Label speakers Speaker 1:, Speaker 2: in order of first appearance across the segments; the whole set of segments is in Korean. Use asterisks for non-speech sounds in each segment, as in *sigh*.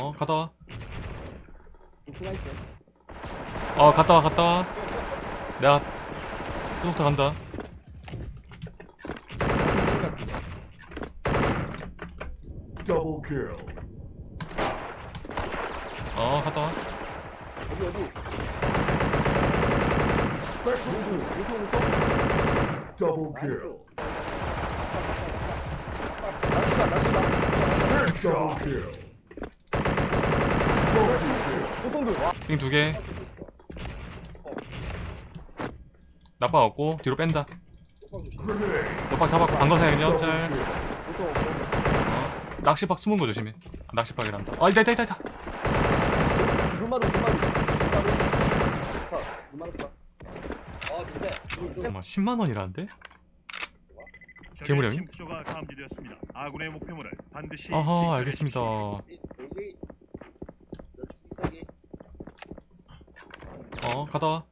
Speaker 1: 어 갔다 와.
Speaker 2: 수가 있어.
Speaker 1: 어 갔다 와 갔다 와. 내가 수속타 간다.
Speaker 3: Double kill.
Speaker 1: 어 갔다 와.
Speaker 2: 어디 어디?
Speaker 3: Special kill.
Speaker 2: 이쪽 이쪽.
Speaker 3: Double kill.
Speaker 2: 나이스다 나이스다.
Speaker 3: Double kill. Multi kill.
Speaker 2: 호동들 와.
Speaker 1: 삥두 개. 나빠 없고 뒤로 뺀다. 너박 잡았고
Speaker 3: Double
Speaker 1: 짤. 어. 낚시박 숨은 거 조심해. 아, 낚시박이란다. 아 있다 있다 있다 있다. 잠깐만 10만 원이라는데?
Speaker 4: 적의
Speaker 1: 괴물이 형이?
Speaker 4: 침투조가 감지되었습니다. 아군의 목표물을 반드시
Speaker 1: 아하
Speaker 4: 직결해
Speaker 1: 알겠습니다.
Speaker 4: 주십시오.
Speaker 5: 여기 여기
Speaker 1: 어 갔다 와.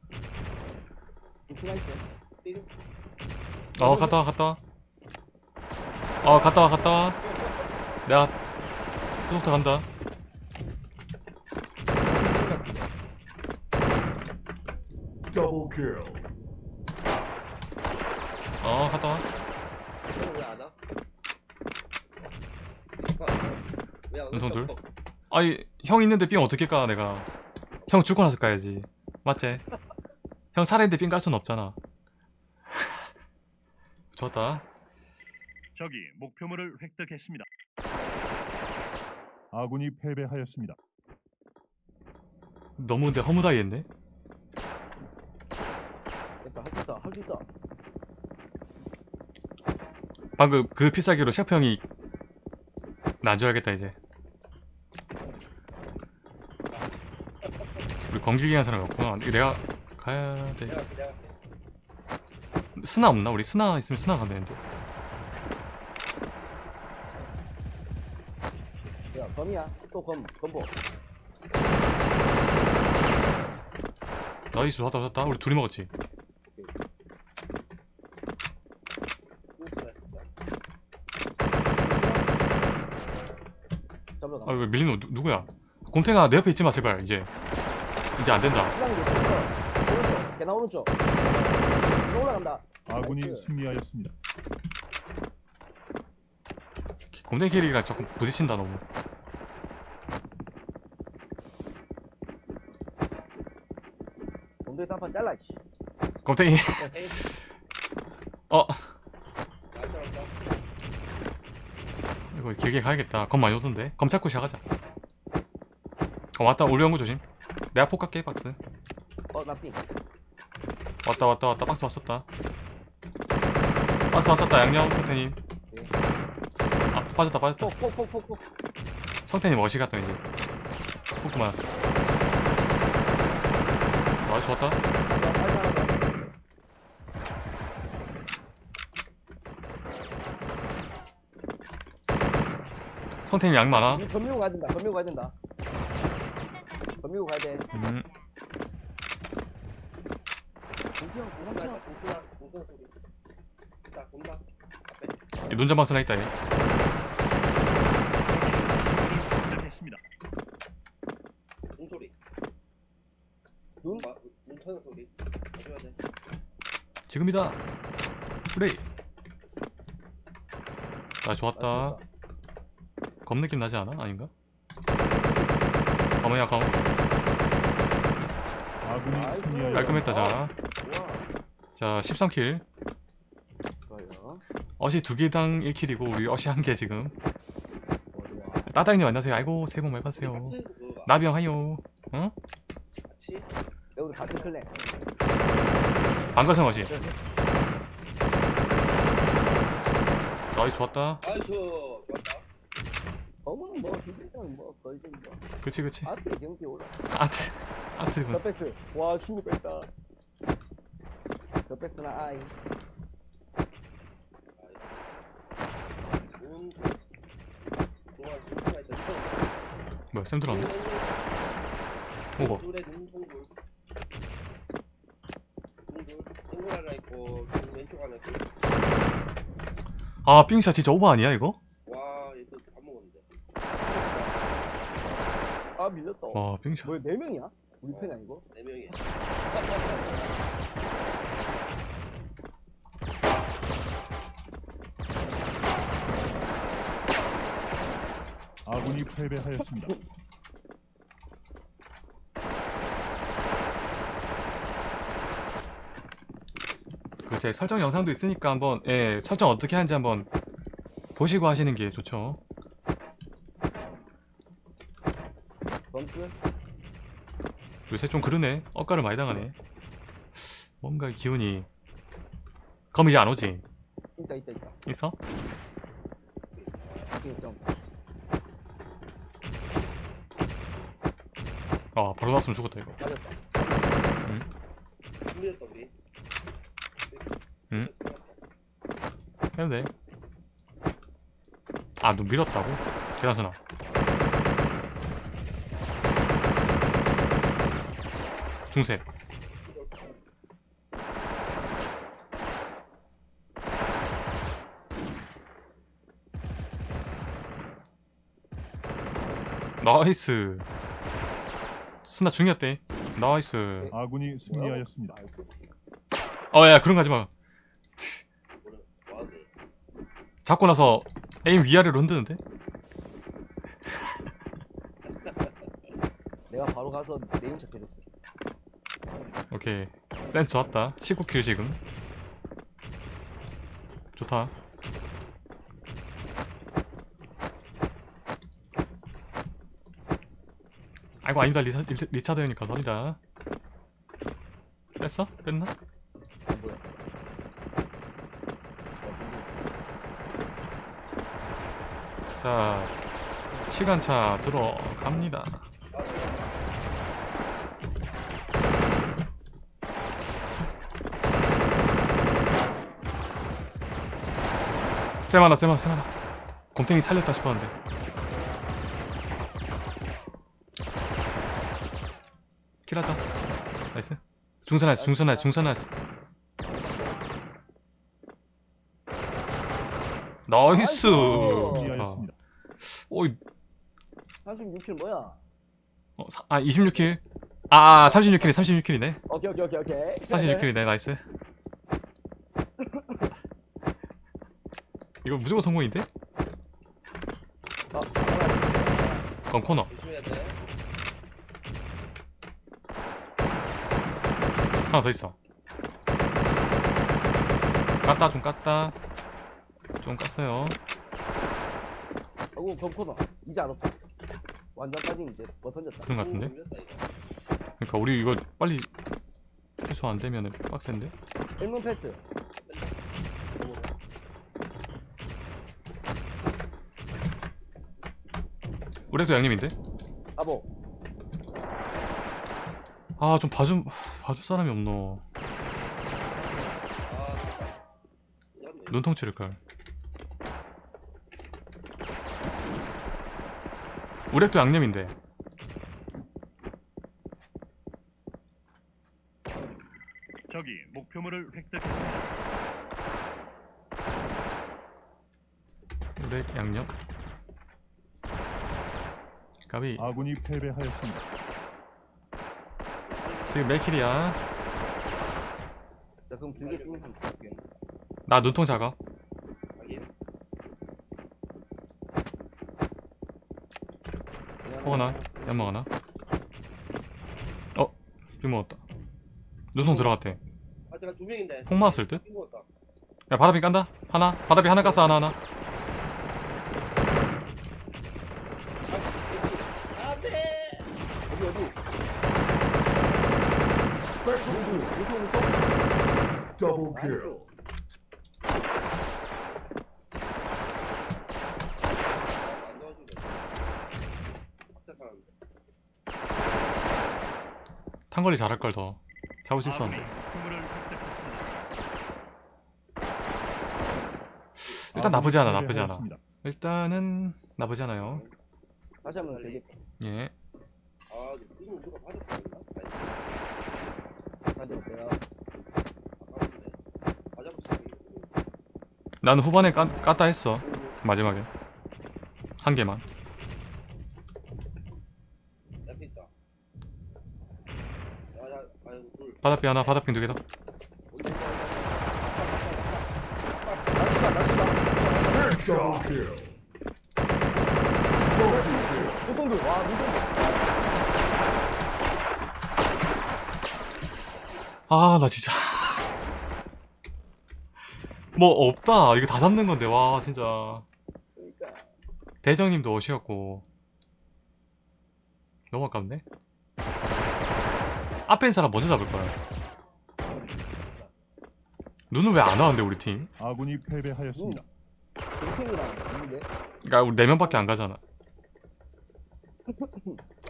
Speaker 1: 삐어 갔다 와 갔다 와. 어 갔다 와 갔다 와. 내가 수속타 간다. 어 갔다 와.
Speaker 5: 왜안 와? 왜안
Speaker 1: 눈통 둘? 아이 형 있는데 삥 어떻게 까 내가. 형 죽고 나서 까야지. 맞지? 형 살아있는데 삥깔 순 없잖아. *laughs* 좋았다.
Speaker 4: 적이 목표물을 획득했습니다.
Speaker 6: 아군이 패배하였습니다.
Speaker 1: 너무 근데 허무다이 했네.
Speaker 2: 됐다 할수 있다.
Speaker 1: 방금 그 필살기로 셰프 형이 난줄 알겠다 이제. 우리 검길기 한 사람이 없구나. 이거 내가 가야 돼. 스나 없나? 우리 스나 있으면 스나 가면 되는데.
Speaker 2: 야 검이야. 또검 검보.
Speaker 1: 나이스 좋았다 좋았다. 우리 둘이 먹었지.
Speaker 2: 잡으러 가.
Speaker 1: 아왜 밀리노 누, 누구야? 곰탱아 내 옆에 있지 마 제발 이제. 이제 안 된다.
Speaker 2: 됐어. 오른쪽. 올라간다.
Speaker 6: 아군이. 승리하였습니다.
Speaker 1: 곰탱이 캐리가 조금 부딪힌다 너무.
Speaker 2: 곰돌이 딴판 잘라. 씨.
Speaker 1: 곰탱이 어 이거 길게 가야겠다. 검 많이 오던데. 검 찾고 시작하자. 어 왔다 올려온 거 조심. 내가 폭 갈게 박스.
Speaker 2: 어나 삥.
Speaker 1: 왔다 왔다 왔다 박스 왔었다. 박스 왔었다 양념 성태님. 아 빠졌다 빠졌다.
Speaker 2: 폭폭폭폭폭.
Speaker 1: 성태님 어시 갔다 이제. 폭도 맞았어. 아 좋았다. 성태님 양 많아.
Speaker 2: 검미고 가야 된다. 검미고 가야 된다. 검미고 가야 돼.
Speaker 1: 음.
Speaker 2: 공기형
Speaker 5: 공사
Speaker 2: 공기형.
Speaker 5: 공사 공사 소리 자 공사 앞에
Speaker 1: 이 논자방 스나 있다 얘.
Speaker 4: 획득했습니다.
Speaker 5: 공소리
Speaker 2: 눈?
Speaker 5: 마- 눈 터는 소리 가져야 돼
Speaker 1: 지금이다. 플레이. 아 좋았다. 검 느낌 나지 않아? 아닌가? 검은야 검.
Speaker 6: 아군이
Speaker 2: 나이스.
Speaker 6: 승리하였습니다.
Speaker 1: 깔끔했다 자. 자 13킬.
Speaker 2: 좋아요.
Speaker 1: 어시 두 개당 1킬이고 우리 어시 한 개 지금. 따다이님 안녕하세요. 아이고 새해 복 많이 받으세요. 나비형 하요. 어?
Speaker 2: 우리 같은 클랜.
Speaker 1: 방가성 어시. 나이 좋았다.
Speaker 2: 검은 뭐 비슷한 뭐 거의 좀 뭐.
Speaker 1: 그치 그치.
Speaker 2: 아트 경기 올라.
Speaker 1: 아트 아트 군.
Speaker 2: 더패스. 와 친구 뺐다. 아이.
Speaker 5: 눈 동안 눈통가 있어
Speaker 1: 뭐야 쌤 들어왔네. 오버. 아 삥샷 진짜 오버 아니야 이거?
Speaker 2: 와아 밀렸다
Speaker 1: 와 빙샷
Speaker 2: 뭐야 네 명이야? 우리 편이 아니고?
Speaker 5: 네 명이.
Speaker 4: 아군이 패배하였습니다. *laughs*
Speaker 1: 그 제 설정 영상도 있으니까 한번 예 설정 어떻게 하는지 한번 보시고 하시는 게 좋죠
Speaker 2: 점프?
Speaker 1: 요새 좀 그러네 엇가를 많이 당하네 뭔가 기운이 검 이제 안 오지
Speaker 2: 있다 있다 있다
Speaker 1: 있어? 아 바로 나왔으면 죽었다 이거
Speaker 2: 맞았다
Speaker 5: 우리.
Speaker 1: 응? 해도 돼. 아, 눈 밀었다고? 계단선아. 중세. 나이스. 스나 중이었대. 나이스.
Speaker 4: 아군이 승리하였습니다.
Speaker 2: 나이스.
Speaker 1: 어, 야, 그런 거 하지 마.
Speaker 5: 뭐래? 와드.
Speaker 1: 잡고 나서 aim 위아래로 흔드는데?
Speaker 2: 내가 바로 가서 aim 체크해줬어
Speaker 1: 오케이. 센스 좋았다. 19kill 지금. 좋다. 아이고 아니다. 리사, 리, 리차드 형님 감사합니다. 뺐어? 뺐나? 자 시간차 들어갑니다 쌤하나 쌤하나 쌤하나. 곰탱이 살렸다 싶었는데. kill하자. nice. 중선 nice 중선 nice 중선 nice. nice. 좋다. 오이.
Speaker 2: 36kill 뭐야?
Speaker 1: 어, 사, 아 26kill. 아 36kill이 36kill이네.
Speaker 2: 오케이 오케이 오케이 오케이.
Speaker 1: 46kill이네 nice 이거 무조건 성공인데?
Speaker 2: 아,
Speaker 1: 그럼 코너. 하나 더 있어 깠다 좀 깠다 좀 깠어요
Speaker 2: 아이고 검코너 이제 안 없다 완전 빠진 이제 뭐 던졌다
Speaker 1: 그런 거 같은데? 그러니까 우리 이거 빨리 해소 안 되면은 빡센데?
Speaker 2: 일문 패스
Speaker 1: 우리도 양님인데?
Speaker 2: 아보
Speaker 1: 아 좀 봐줌 봐줄 사람이 없노
Speaker 5: 아.
Speaker 1: 눈통 치를걸 우렉도 양념인데
Speaker 4: 적이 목표물을 획득했습니다.
Speaker 1: 우렉 양념 가비
Speaker 4: 아군이 패배하였습니다.
Speaker 1: 지금 몇 킬이야?
Speaker 2: 자 그럼 길게 삥 한번 볼게
Speaker 1: 나 눈통 작아. 호거나 연막 하나 어? 비 먹었다 눈통 들어갔대
Speaker 5: 아, 제가 두 명인데.
Speaker 1: 폭 맞았을 듯? 야 바다비 깐다 하나 바다비 하나 깠어 하나 하나
Speaker 5: 아, 네.
Speaker 2: 어디 어디
Speaker 3: Special move.
Speaker 2: 무슨 무슨
Speaker 3: Double kill.
Speaker 1: 탄거리 잘할 걸 더. 잡을 수 있었는데. 일단 나쁘지 않아 나쁘지 않아. 일단은 나쁘지 않아요.
Speaker 2: 다시 한번
Speaker 1: 예.
Speaker 5: 아, 가? 아까운데.
Speaker 1: 나는 후반에 까, 깠다 했어 마지막에 한 개만. 바닥비 하나 바닥비 두 개다.
Speaker 2: 무성들 와 무성들
Speaker 1: 아 나 진짜. *laughs* 뭐 없다. 이거 다 잡는 건데 와 진짜.
Speaker 2: 그러니까.
Speaker 1: 대정님도 오시었고. 너무 아깝네. 앞에 있는 사람 먼저 잡을 거야. 눈은 왜안 와는데 우리 팀?
Speaker 4: 아군이 패배하였습니다.
Speaker 1: 그러니까 우리 4명밖에 안 가잖아.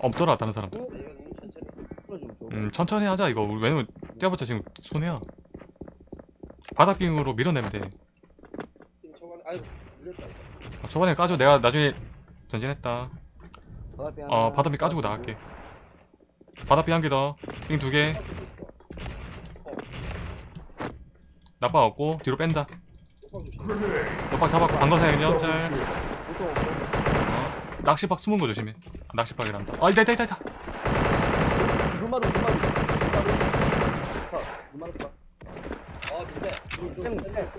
Speaker 1: 없더라 다른 사람들 음 천천히 하자 이거 우리 왜냐면 뛰어봤자 지금 손해야 바닥빙으로 밀어내면 돼.
Speaker 5: 아,
Speaker 1: 초반에 까줘 내가 나중에 전진했다 어 바닥빙 까주고 나갈게 바닥빙 한 개더빙 두개
Speaker 5: 있어.
Speaker 1: 나빠 없고 뒤로 뺀다. 너박 잡았고.
Speaker 2: 무서워 무서워.
Speaker 1: 어. 낚시박 숨은 거 조심해 아, 낚시박이란다 아 있다 있다 있다 있다
Speaker 2: 눈마루 눈마루 눈마루 봐
Speaker 5: 아, 근데. 둘, 둘,
Speaker 2: 쌤,
Speaker 5: 쌤,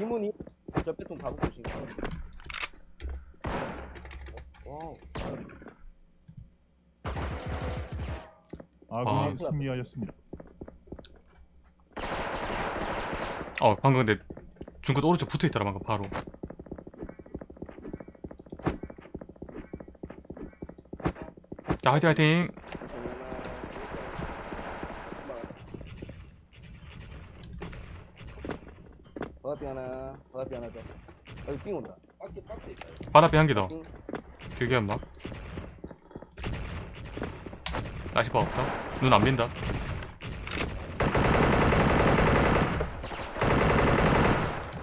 Speaker 2: 이문이 저 빼통 가보고 있으니까 와우
Speaker 4: 아군이
Speaker 1: 아.
Speaker 4: 승리하였습니다.
Speaker 1: 어 방금 근데 중끝 오른쪽 붙어있더라 방금 바로 자 화이팅 화이팅
Speaker 2: 바닥비 더 여기 삥 온다.
Speaker 5: 박스, 박스 있다. 이거.
Speaker 1: 바닥비 한 개더.
Speaker 2: 삥.
Speaker 1: 길게 한마 낚시박 없다. 눈 안 빈다.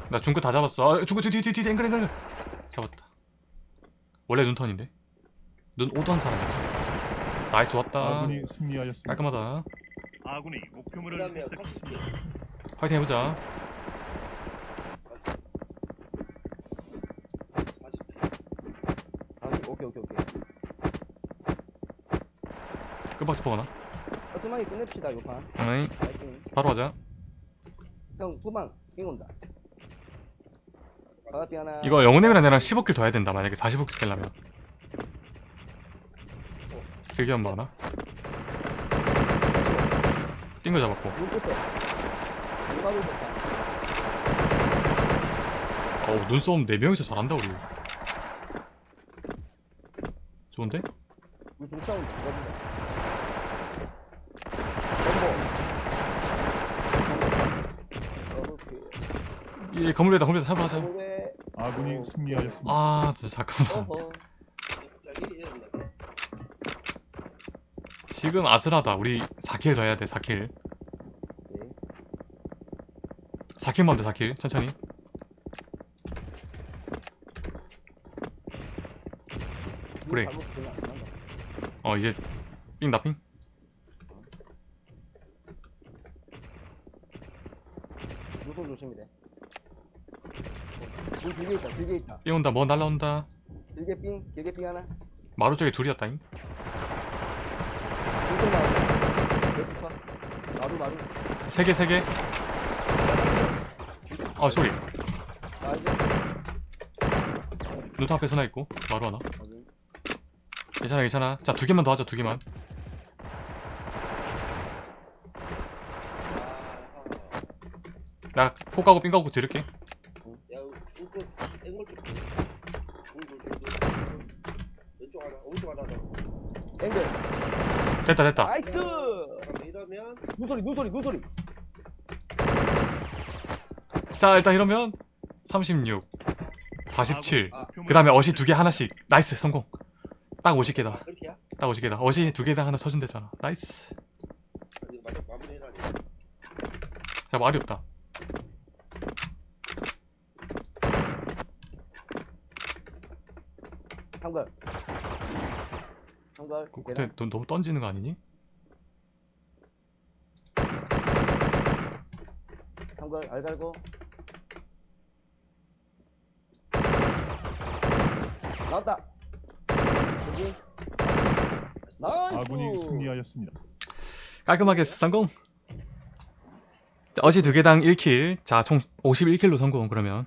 Speaker 1: 나 중끝 다 잡았어. 아, 중끝 뒤뒤뒤뒤 앵글 앵글 앵글. 잡았다. 원래 눈턴인데? 눈 오던 사람이야 나이스 왔다.
Speaker 4: 아군이 승리하였습니다.
Speaker 1: 깔끔하다.
Speaker 4: 아군이 목표물을
Speaker 5: 그다음에
Speaker 4: 획득했습니다.
Speaker 1: 화이팅 해보자
Speaker 5: 박스. 40.
Speaker 2: 아 오케이 오케이 오케이
Speaker 1: 끝박스 포가나
Speaker 2: 깔끔하게 끝냅시다 요판.
Speaker 1: 어이
Speaker 2: 파이팅
Speaker 1: 바로 하자.
Speaker 2: 형 후방 삥 온다. 바닥비 하나.
Speaker 1: 이거 영훈님이랑 나랑 15kill 더 해야 된다 만약에 45kill 되려면. 길게 한번 하나? 띵거 잡았고. 어우 눈싸움 4명이서 잘한다 우리. 좋은데?
Speaker 2: 넘버 오케이
Speaker 1: 이 건물에다 건물에다
Speaker 2: 왜
Speaker 4: 아군이 승리하였습니다.
Speaker 1: 아 진짜 잠깐만. 지금 아슬하다. 우리 4kill 더 해야 돼 4kill.
Speaker 2: 오케이
Speaker 1: 4kill만 돼 4kill. 천천히. 그래. 어 이제 삥 나삥.
Speaker 2: 무슨 조심이래? 물 길게 있다 길게 있다.
Speaker 1: 삥 온다 뭐 날라온다.
Speaker 2: 길게 삥 길게 삥 하나?
Speaker 1: 마루 쪽에 둘이었다잉?
Speaker 2: 마루? 마루
Speaker 1: 3개 3개. 아 소리.
Speaker 2: 나 이제
Speaker 1: 눈 앞에 서나 있고 마루 하나 괜찮아 괜찮아. 자 두 개만 더 하자 두 개만.
Speaker 5: 아,
Speaker 1: 나 폭가고 삥 가고 지를게.
Speaker 5: 야, 이거 앵글 좀. 둘, 둘, 둘, 둘. 왼쪽 하나, 오른쪽 하나 더.
Speaker 2: 앵글
Speaker 1: 됐다 됐다.
Speaker 2: Nice!
Speaker 5: 이러면
Speaker 2: 눈소리 눈소리 눈소리.
Speaker 1: 자 일단 이러면 36 47
Speaker 5: 아,
Speaker 1: 그 다음에 어시 두 개 하나씩. nice 성공 딱
Speaker 5: 아,
Speaker 1: 50개다.
Speaker 5: 그렇게야?
Speaker 1: 딱 50개다. 어시 두 개당 하나 쳐준대잖아.
Speaker 5: Nice.
Speaker 1: 자 말이 없다.
Speaker 2: 한걸 한걸
Speaker 1: 그- 근데 너, 너무 던지는 거 아니니?
Speaker 2: 한걸 알갈고. 나왔다 여기 나이스.
Speaker 6: 아군이 승리하였습니다.
Speaker 1: 깔끔하게 성공 자, 어시 두 개당 1킬 자 총 51킬로 성공 그러면